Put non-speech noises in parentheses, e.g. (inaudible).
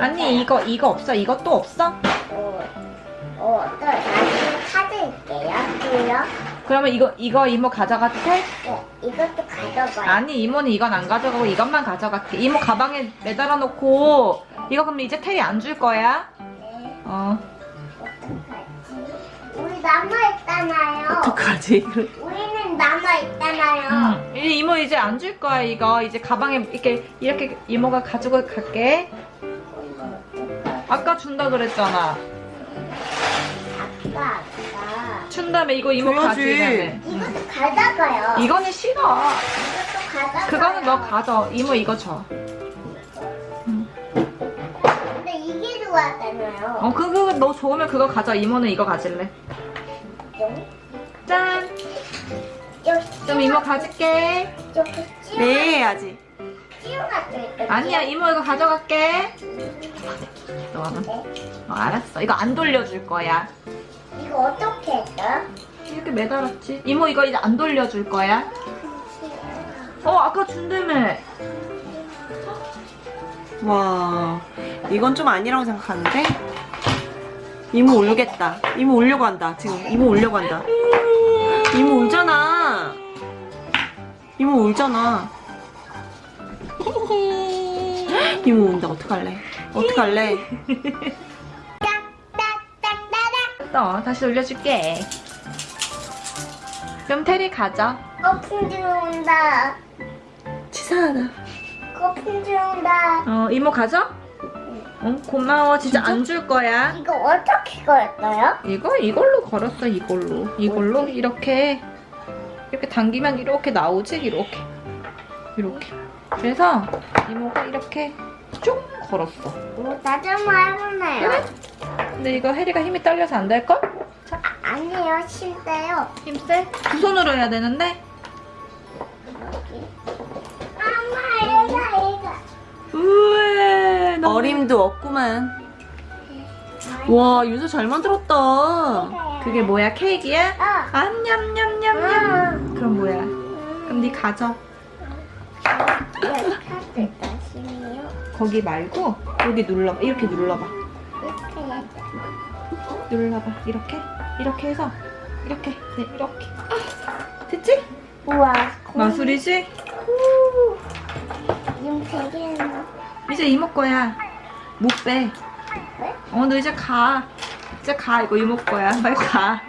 언니 이거 이거 없어? 이것도 없어? 어, 어, 또 나중에 사드릴게요. 그요? 그러면 이거 이거 이모 가져가도 돼? 네, 이것도 가져가요. 아니 이모는 이건 안 가져가고 이것만 가져갈게. 이모 가방에 매달아 놓고 이거 그럼 이제 테리 안 줄 거야? 네, 어. 어떡하지? 우리 남아있잖아요. 어떡하지? 우리는 남아있잖아요. 응. 이 이모 이제 안 줄 거야 이거 이제 가방에 이렇게 이렇게 이모가 가지고 갈게. 아까 준다 그랬잖아. 아까, 아까. 준 다음에 이거 이모 줘야지. 가지래. 이것도 가져가요. 이거는 싫어. 이것도 가져가요. 그거는 너 가져. 이모 이거 줘. 근데 이게 좋아하잖아요. 어 그거 너 좋으면 그거 가져. 이모는 이거 가질래. 좀, 짠. 좀, 좀 이모 가질게. 네 있거든요. 아니야 이모 이거 가져갈게. 너는? 네. 어, 알았어. 이거 안 돌려줄 거야. 이거 어떻게 했어요? 이렇게 매달았지. 이모 이거 이제 안 돌려줄 거야. 어 아까 준다며. 와 이건 좀 아니라고 생각하는데 이모 울겠다 이모 울려고 한다 지금 이모 울려고 한다 이모 울잖아 이모 울잖아 (laughs) 이모 운다 어떡할래 어떡할래. 또 다시 돌려줄게. 그럼 테리 가져. 거품 들어온다. 치사하다 거품 들어온다. 어 이모 가져? 어 고마워. 진짜 안 줄 거야. 이거 어떻게 걸었어요? 이거 이걸로 걸었어 이걸로. 이걸로 이렇게 이렇게 당기면 이렇게 나오지 이렇게 이렇게. 그래서 이모가 이렇게 쭉 걸었어. 뭐, 나도 한번 해볼래요. 그래? 근데 이거 혜리가 힘이 딸려서 안 될 걸? 자 아니에요, 실대요. 힘 세. 두 손으로 해야 되는데. 엄마, 얘가, 얘가. 우에 너무 어림도 없구만 와 윤서 잘 만들었다 그게 뭐야 케이크야? 어. 안냠냠냠냠. 그럼 뭐야? 그럼 네 가져. 이렇게 하실 것이에요. 거기 말고 여기 눌러봐. 이렇게 눌러봐. 이렇게 해야죠. 눌러봐. 이렇게 이렇게 해서 이렇게 네 이렇게. 됐지? 우와. 마술이지? 되게 이제 이모 거야. 못 빼. 왜? 어너 이제 가. 이제 가 이거 이모 거야. 빨리 가.